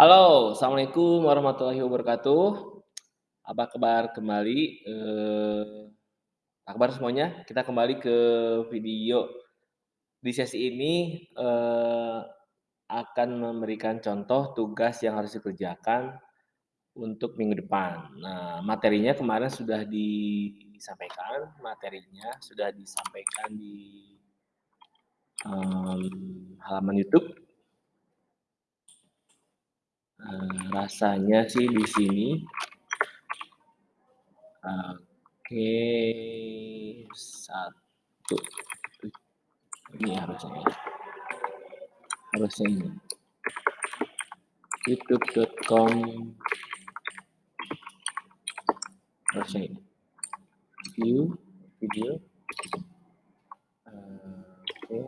Halo, Assalamualaikum warahmatullahi wabarakatuh. Apa kabar kembali, apa kabar semuanya? Kita kembali ke video. Di sesi ini, eee, akan memberikan contoh tugas yang harus dikerjakan untuk minggu depan. Nah, materinya kemarin sudah disampaikan, materinya sudah disampaikan di, mmm, halaman YouTube. Eee, rasanya sih di sini Oke, satu ini harusnya ya. Harusnya ini. youtube.com harusnya ini. View video. Oke.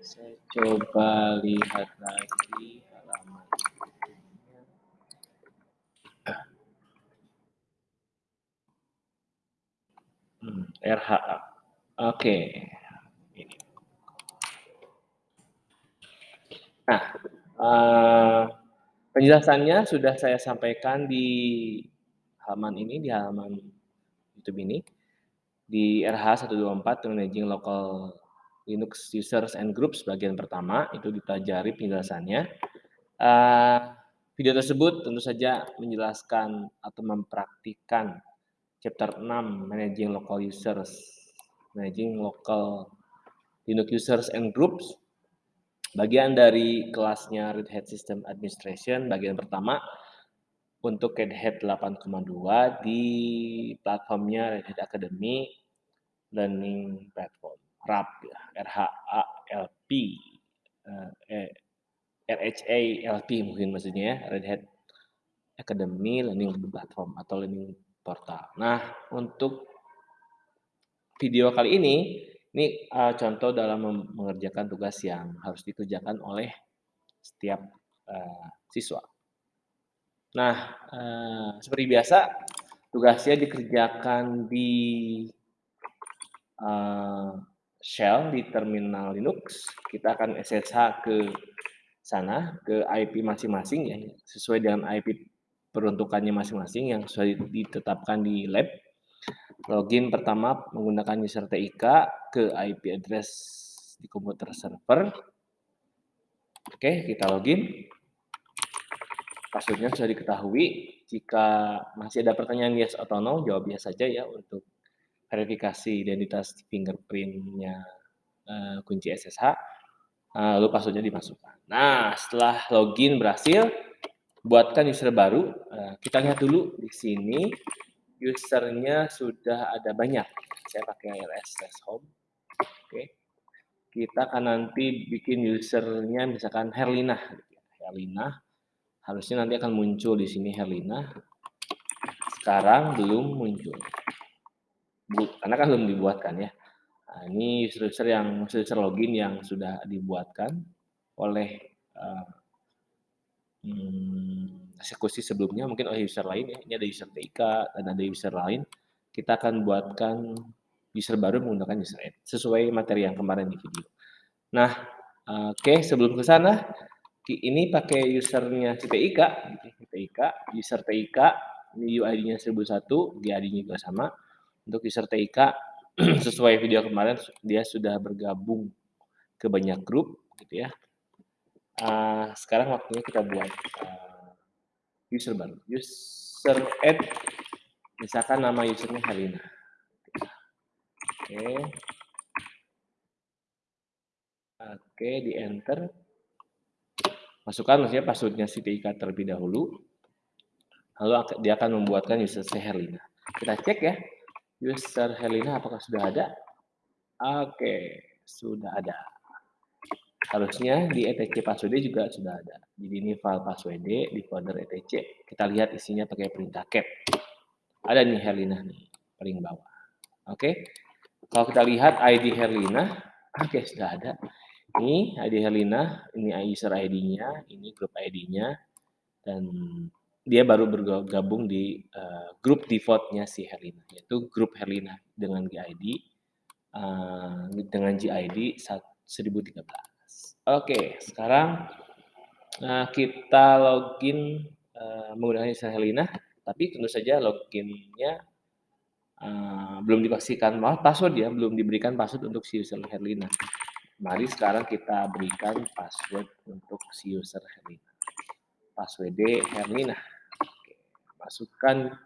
Saya coba lihat lagi halaman YouTube-nya. Hmm, RHA. Oke. Ini. Nah, eee, penjelasannya sudah saya sampaikan di halaman ini, di halaman YouTube ini, di RH 124 Managing Local Linux Users and Groups bagian pertama, itu dipelajari penjelasannya. Eee, video tersebut tentu saja menjelaskan atau mempraktikkan chapter 6 Managing Local Users, Managing Local Linux Users and Groups, bagian dari kelasnya Red Hat System Administration, bagian pertama, untuk Red Hat 8,2 di platformnya Red Hat Academy Learning Platform, RAP ya, RHALP, eee, eh, RHALP mungkin maksudnya ya, Red Hat Academy Learning Platform atau Learning Portal. Nah, untuk video kali ini, ini, eee, contoh dalam mengerjakan tugas yang harus dikerjakan oleh setiap, eee, siswa. Nah, eee, seperti biasa tugasnya dikerjakan di eee, shell di terminal Linux. Kita akan SSH ke sana, ke IP masing-masing ya, sesuai dengan IP peruntukannya masing-masing yang sudah ditetapkan di lab. Login pertama menggunakan user TIK ke IP address di komputer server. Oke, kita login. Password-nya sudah diketahui. Jika masih ada pertanyaan yes atau no, jawab yes saja ya untuk verifikasi identitas fingerprint-nya, eee, kunci SSH, eee, lalu password-nya dimasukkan. Nah, setelah login berhasil, buatkan user baru, eee, kita lihat dulu di sini user-nya sudah ada banyak. Saya pakai ls/home. Oke. Kita akan nanti bikin user-nya misalkan Herlina Herlina. Harusnya nanti akan muncul di sini Herlina. Sekarang belum muncul. Karena kan belum dibuatkan ya. Nah, ini user-user yang user login yang sudah dibuatkan oleh, eee, mmm, eksekusi sebelumnya mungkin oleh user lain ya. Ini ada user TIK dan ada user lain. Kita akan buatkan user baru menggunakan user add, sesuai materi yang kemarin di video. Nah, oke sebelum ke sana, ini pakai usernya si TIK, TIK, user TIK, ini UID-nya 1001, GID-nya juga sama. Untuk user TIK, sesuai video kemarin dia sudah bergabung ke banyak grup gitu ya. Eee, sekarang waktunya kita buat, eee, user baru, user add, misalkan nama user-nya Herlina. Oke. Oke, di-enter. Masukkan maksudnya password-nya si TIK terlebih dahulu. Lalu dia akan membuatkan user si Herlina. Kita cek ya, user Herlina apakah sudah ada? Oke, sudah ada. Harusnya di etc password juga sudah ada. Jadi ini file password di folder etc. Kita lihat isinya pakai perintah cat. Ada nih Herlina nih, paling bawah. Oke. Kalau kita lihat ID Herlina, oke sudah ada. Ini ID Herlina, ini user ID-nya, ini grup ID-nya, dan dia baru bergabung di uh, grup default-nya si Herlina, yaitu grup Herlina dengan GID, uh, dengan GID 1013. Oke, sekarang Nah, kita login uh, menggunakan user Helina, tapi tentu saja loginnya uh, belum dipastikan malah password ya, belum diberikan password untuk si user Helina. Mari sekarang kita berikan password untuk si user Herlina. Password Herlina. Masukkan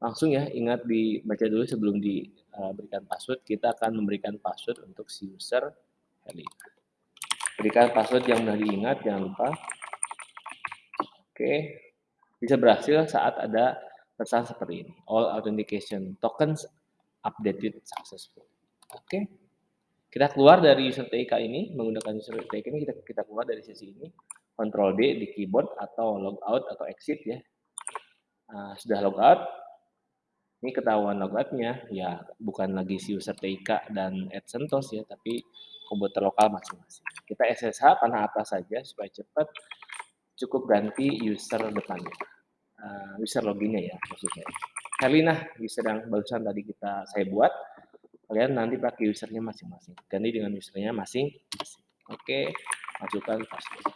langsung ya, ingat dibaca dulu sebelum diberikan password. Kita akan memberikan password untuk si user Herlina. Berikan password yang mudah diingat, jangan lupa. Oke, bisa berhasil saat ada pesan seperti ini. All authentication tokens updated successful. Oke. Kita keluar dari user TIK ini, menggunakan user TIK ini, kita, kita keluar dari sesi ini, Ctrl D di keyboard atau logout atau exit ya. Nah, sudah logout, ini ketahuan logoutnya, ya bukan lagi si user TIK dan AdSentos ya, tapi komputer lokal masing-masing. Kita SSH panah atas saja supaya cepat, cukup ganti user depannya. Uh, user loginnya ya maksudnya. Helena user yang barusan tadi kita saya buat, kalian nanti pakai usernya masing-masing ganti dengan usernya masing-masing oke masukkan password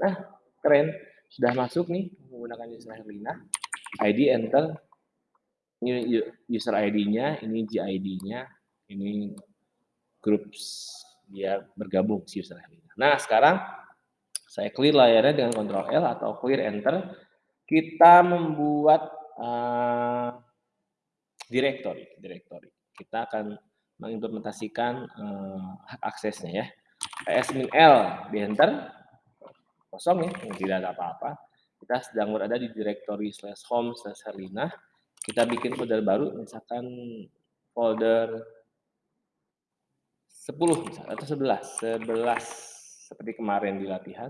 nah keren sudah masuk nih menggunakan user Herlina ID enter ini user ID-nya ini GID-nya ini groups dia bergabung si user Herlina nah sekarang saya clear layarnya dengan Ctrl L atau clear enter kita membuat uh, directory directory kita akan mengimplementasikan uh, hak aksesnya ya. min L di enter kosong ya, tidak ada apa-apa. Kita sedang berada di directory slash home slash Herlina. Kita bikin folder baru, misalkan folder 10 misalkan, atau 11, 11 seperti kemarin di latihan.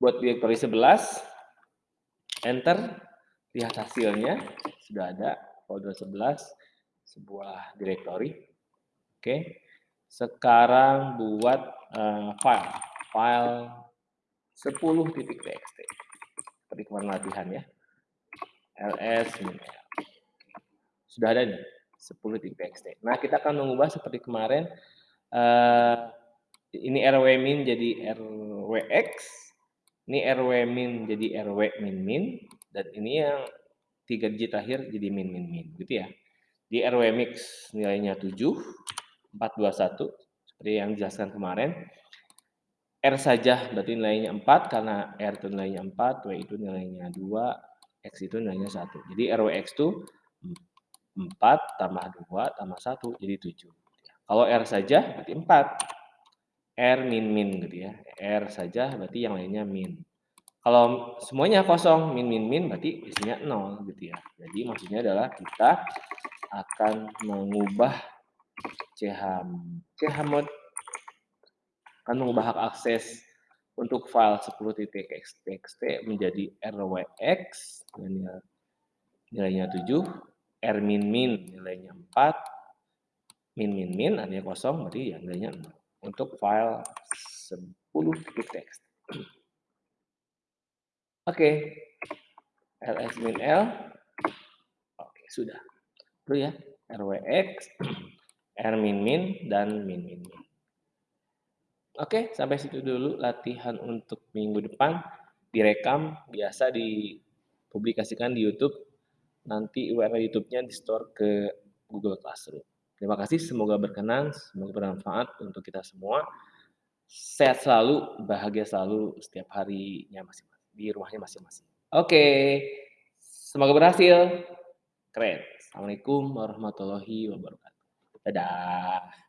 Buat directory 11, enter, lihat hasilnya, sudah ada folder 11, sebuah directory. Oke. Sekarang buat uh, file. File 10.txt. Seperti kemarin latihan ya. ls Sudah ada nih 10.txt. Nah, kita akan mengubah seperti kemarin uh, ini rw min jadi rwx, ini rw min jadi rw min min dan ini yang tiga digit terakhir jadi min min min gitu ya. Di RW mix nilainya 7, 421 seperti yang dijelaskan kemarin. R saja berarti nilainya 4 karena R itu nilainya 4, W itu nilainya 2, X itu nilainya 1. Jadi RWX itu 4 tambah 2 tambah 1 jadi 7. Kalau R saja berarti 4. R min min gitu ya. R saja berarti yang lainnya min. Kalau semuanya kosong min min min berarti isinya 0 gitu ya. Jadi maksudnya adalah kita akan mengubah CH mode akan mengubah hak akses untuk file 10.txt menjadi rwx nilainya, nilainya 7 r min min nilainya 4 min min min artinya kosong berarti ya nilainya 0 untuk file 10.txt oke okay. ls min l oke okay, sudah itu ya RWX, R min min dan min min min. Oke, sampai situ dulu latihan untuk minggu depan. Direkam, biasa dipublikasikan di YouTube. Nanti URL YouTube-nya di-store ke Google Classroom. Terima kasih, semoga berkenan, semoga bermanfaat untuk kita semua. Sehat selalu, bahagia selalu setiap harinya masing-masing, di rumahnya masing-masing. Oke, semoga berhasil. Keren. Assalamualaikum warahmatullahi wabarakatuh. Dadah.